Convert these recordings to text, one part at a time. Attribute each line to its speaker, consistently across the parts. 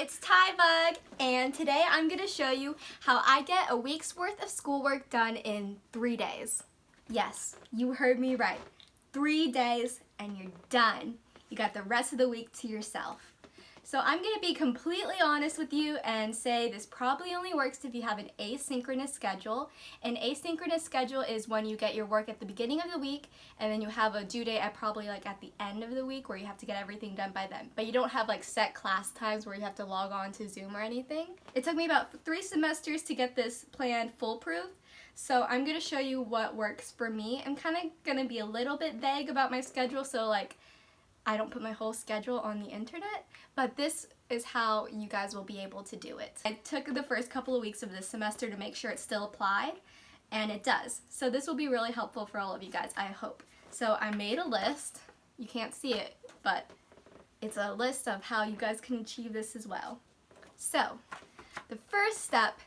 Speaker 1: it's Tybug, and today I'm going to show you how I get a week's worth of schoolwork done in three days. Yes, you heard me right. Three days and you're done. You got the rest of the week to yourself. So I'm going to be completely honest with you and say this probably only works if you have an asynchronous schedule. An asynchronous schedule is when you get your work at the beginning of the week and then you have a due date at probably like at the end of the week where you have to get everything done by then. But you don't have like set class times where you have to log on to Zoom or anything. It took me about three semesters to get this plan foolproof. So I'm going to show you what works for me. I'm kind of going to be a little bit vague about my schedule so like I don't put my whole schedule on the internet, but this is how you guys will be able to do it. I took the first couple of weeks of this semester to make sure it still applied, and it does. So this will be really helpful for all of you guys, I hope. So I made a list. You can't see it, but it's a list of how you guys can achieve this as well. So the first step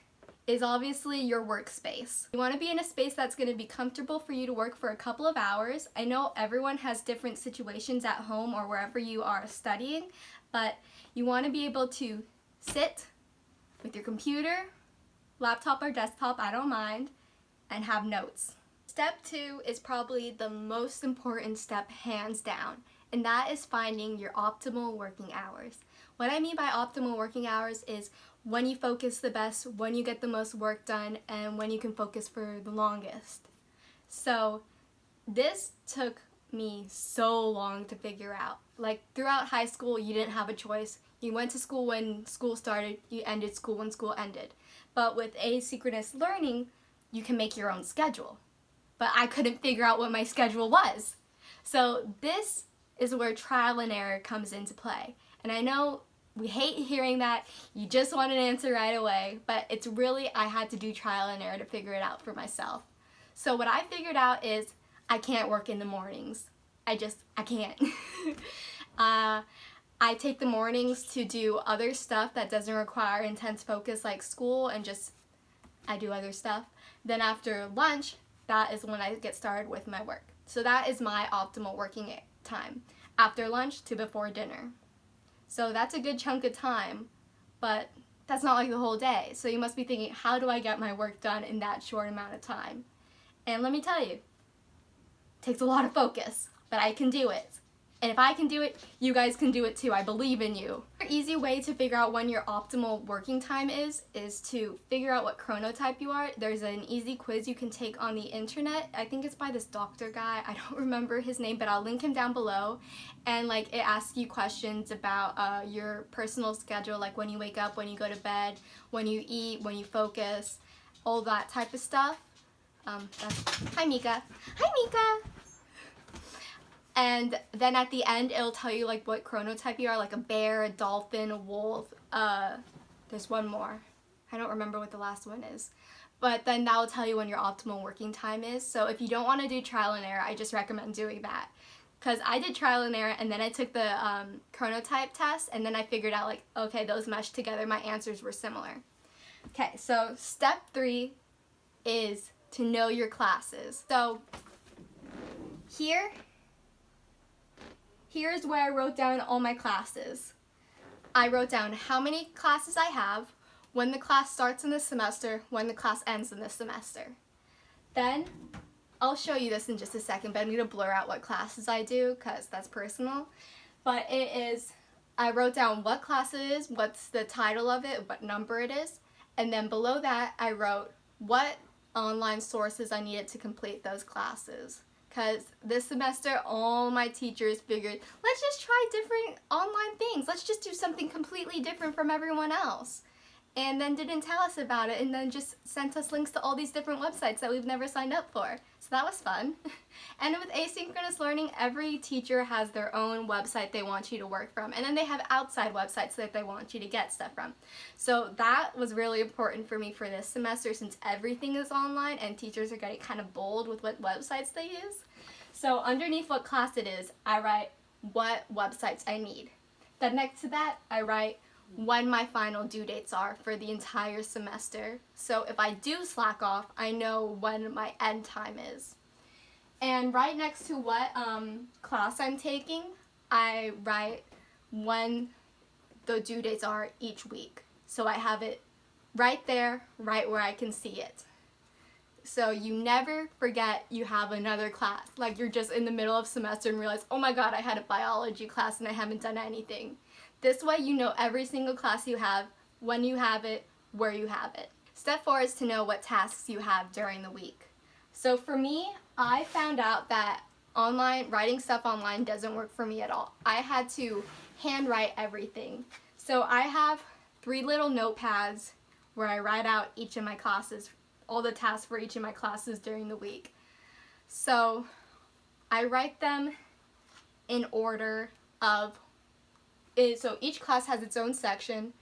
Speaker 1: is obviously your workspace. You want to be in a space that's going to be comfortable for you to work for a couple of hours. I know everyone has different situations at home or wherever you are studying, but you want to be able to sit with your computer, laptop or desktop, I don't mind, and have notes. Step two is probably the most important step hands down, and that is finding your optimal working hours. What I mean by optimal working hours is when you focus the best, when you get the most work done, and when you can focus for the longest. So this took me so long to figure out. Like throughout high school, you didn't have a choice. You went to school when school started, you ended school when school ended. But with asynchronous learning, you can make your own schedule. But I couldn't figure out what my schedule was. So this is where trial and error comes into play. And I know we hate hearing that. You just want an answer right away, but it's really, I had to do trial and error to figure it out for myself. So what I figured out is I can't work in the mornings. I just, I can't. uh, I take the mornings to do other stuff that doesn't require intense focus like school and just, I do other stuff. Then after lunch, that is when I get started with my work. So that is my optimal working time. After lunch to before dinner. So that's a good chunk of time, but that's not like the whole day. So you must be thinking, how do I get my work done in that short amount of time? And let me tell you, it takes a lot of focus, but I can do it. And if I can do it, you guys can do it too. I believe in you. An easy way to figure out when your optimal working time is, is to figure out what chronotype you are. There's an easy quiz you can take on the internet. I think it's by this doctor guy. I don't remember his name, but I'll link him down below. And like it asks you questions about uh, your personal schedule, like when you wake up, when you go to bed, when you eat, when you focus, all that type of stuff. Um, hi Mika. Hi Mika. And then at the end, it'll tell you like what chronotype you are, like a bear, a dolphin, a wolf. Uh, there's one more. I don't remember what the last one is. But then that will tell you when your optimal working time is. So if you don't want to do trial and error, I just recommend doing that. Because I did trial and error and then I took the um, chronotype test and then I figured out like, okay, those meshed together. My answers were similar. Okay, so step three is to know your classes. So here here's where I wrote down all my classes. I wrote down how many classes I have, when the class starts in the semester, when the class ends in the semester. Then, I'll show you this in just a second, but I'm going to blur out what classes I do because that's personal. But it is, I wrote down what class it is, what's the title of it, what number it is, and then below that I wrote what online sources I needed to complete those classes because this semester all my teachers figured let's just try different online things. Let's just do something completely different from everyone else and then didn't tell us about it and then just sent us links to all these different websites that we've never signed up for. So that was fun. and with asynchronous learning, every teacher has their own website they want you to work from and then they have outside websites that they want you to get stuff from. So that was really important for me for this semester since everything is online and teachers are getting kind of bold with what websites they use. So underneath what class it is, I write what websites I need. Then next to that, I write when my final due dates are for the entire semester. So if I do slack off, I know when my end time is. And right next to what um, class I'm taking, I write when the due dates are each week. So I have it right there, right where I can see it. So you never forget you have another class. Like you're just in the middle of semester and realize, oh my god, I had a biology class and I haven't done anything. This way you know every single class you have, when you have it, where you have it. Step four is to know what tasks you have during the week. So for me, I found out that online writing stuff online doesn't work for me at all. I had to handwrite everything. So I have three little notepads where I write out each of my classes, all the tasks for each of my classes during the week. So I write them in order of, so each class has its own section.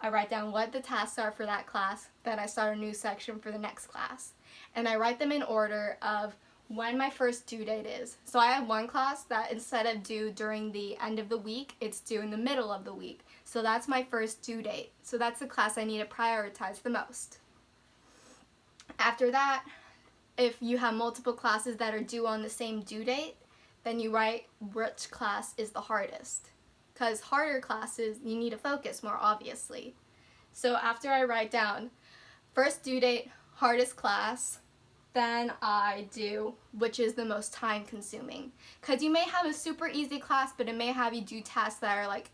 Speaker 1: I write down what the tasks are for that class, then I start a new section for the next class. And I write them in order of when my first due date is. So I have one class that instead of due during the end of the week, it's due in the middle of the week. So that's my first due date. So that's the class I need to prioritize the most. After that, if you have multiple classes that are due on the same due date, then you write which class is the hardest. Because harder classes, you need to focus more obviously. So after I write down first due date, hardest class, then I do which is the most time consuming. Because you may have a super easy class, but it may have you do tasks that are like,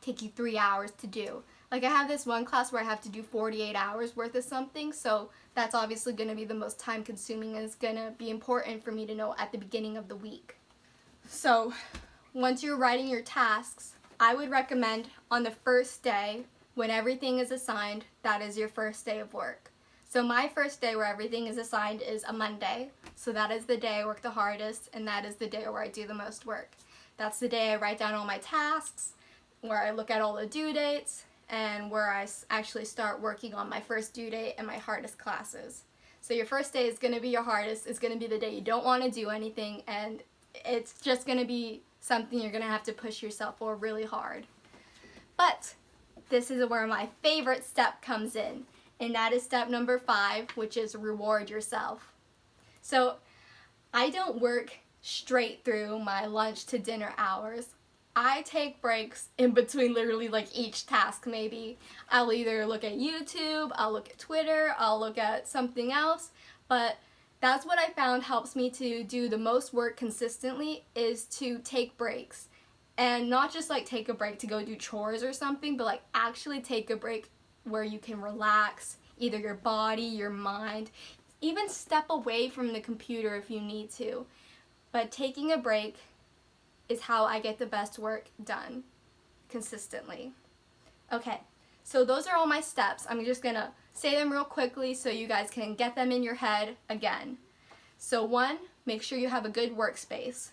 Speaker 1: take you three hours to do. Like I have this one class where I have to do 48 hours worth of something, so that's obviously going to be the most time consuming and it's going to be important for me to know at the beginning of the week. So once you're writing your tasks, I would recommend on the first day when everything is assigned, that is your first day of work. So my first day where everything is assigned is a Monday. So that is the day I work the hardest and that is the day where I do the most work. That's the day I write down all my tasks, where I look at all the due dates, and where I actually start working on my first due date and my hardest classes. So your first day is going to be your hardest. It's going to be the day you don't want to do anything and it's just going to be something you're going to have to push yourself for really hard. But this is where my favorite step comes in and that is step number five, which is reward yourself. So I don't work straight through my lunch to dinner hours. I take breaks in between literally like each task maybe. I'll either look at YouTube, I'll look at Twitter, I'll look at something else, but that's what I found helps me to do the most work consistently is to take breaks. And not just like take a break to go do chores or something, but like actually take a break where you can relax, either your body, your mind, even step away from the computer if you need to. But taking a break is how I get the best work done consistently. Okay, so those are all my steps. I'm just gonna say them real quickly so you guys can get them in your head again. So one, make sure you have a good workspace.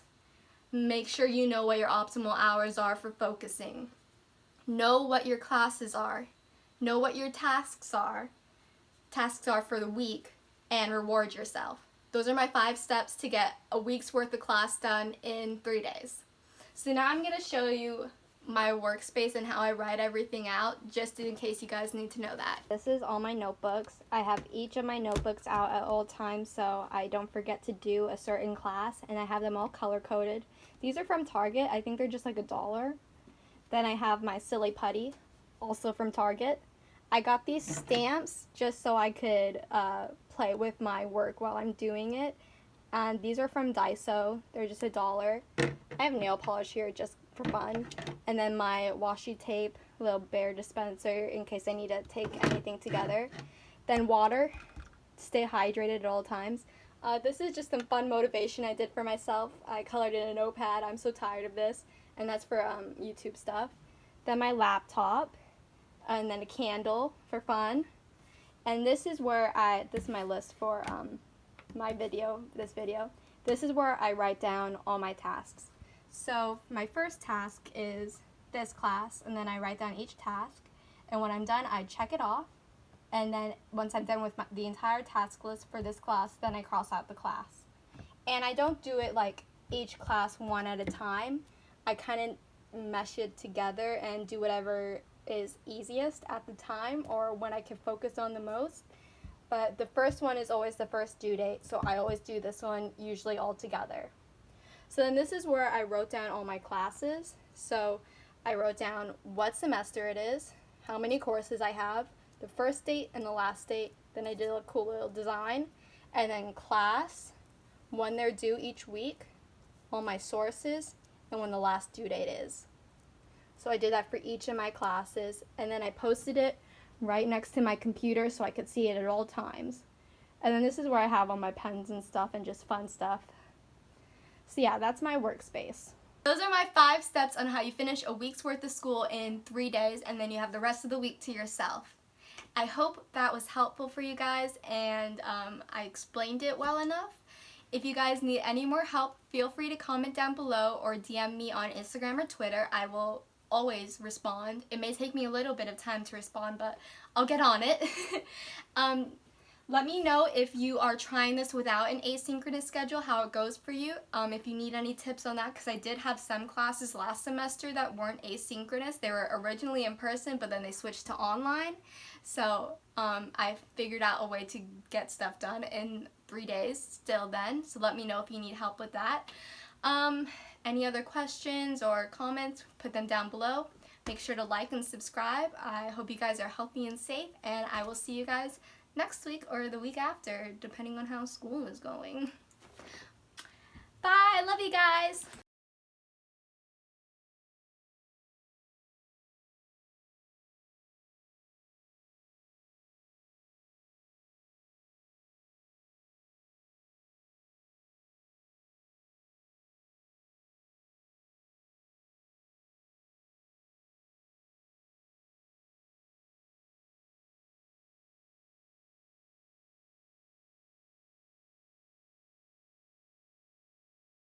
Speaker 1: Make sure you know what your optimal hours are for focusing. Know what your classes are. Know what your tasks are, tasks are for the week, and reward yourself. Those are my five steps to get a week's worth of class done in three days. So now I'm going to show you my workspace and how I write everything out just in case you guys need to know that.
Speaker 2: This is all my notebooks. I have each of my notebooks out at all times so I don't forget to do a certain class and I have them all color coded. These are from Target. I think they're just like a dollar. Then I have my silly putty also from Target. I got these stamps just so I could uh, play with my work while I'm doing it. And these are from Daiso. They're just a dollar. I have nail polish here just for fun. And then my washi tape, little bear dispenser in case I need to take anything together. Then water. Stay hydrated at all times. Uh, this is just some fun motivation I did for myself. I colored in a notepad. I'm so tired of this. And that's for um, YouTube stuff. Then my laptop and then a candle for fun. And this is where I, this is my list for um, my video, this video. This is where I write down all my tasks. So my first task is this class, and then I write down each task. And when I'm done, I check it off. And then once I'm done with my, the entire task list for this class, then I cross out the class. And I don't do it like each class one at a time. I kind of mesh it together and do whatever is easiest at the time or when I can focus on the most. But the first one is always the first due date, so I always do this one usually all together. So then this is where I wrote down all my classes. So I wrote down what semester it is, how many courses I have, the first date and the last date. Then I did a cool little design. And then class, when they're due each week, all my sources, and when the last due date is. So I did that for each of my classes. And then I posted it right next to my computer so I could see it at all times. And then this is where I have all my pens and stuff and just fun stuff. So yeah, that's my workspace.
Speaker 1: Those are my five steps on how you finish a week's worth of school in three days and then you have the rest of the week to yourself. I hope that was helpful for you guys and um, I explained it well enough. If you guys need any more help, feel free to comment down below or DM me on Instagram or Twitter. I will always respond. It may take me a little bit of time to respond, but I'll get on it. um, let me know if you are trying this without an asynchronous schedule, how it goes for you. Um, if you need any tips on that, because I did have some classes last semester that weren't asynchronous. They were originally in person, but then they switched to online. So um, I figured out a way to get stuff done in three days still then. So let me know if you need help with that. Um, any other questions or comments, put them down below. Make sure to like and subscribe. I hope you guys are healthy and safe, and I will see you guys next week or the week after, depending on how school is going. Bye! I love you guys!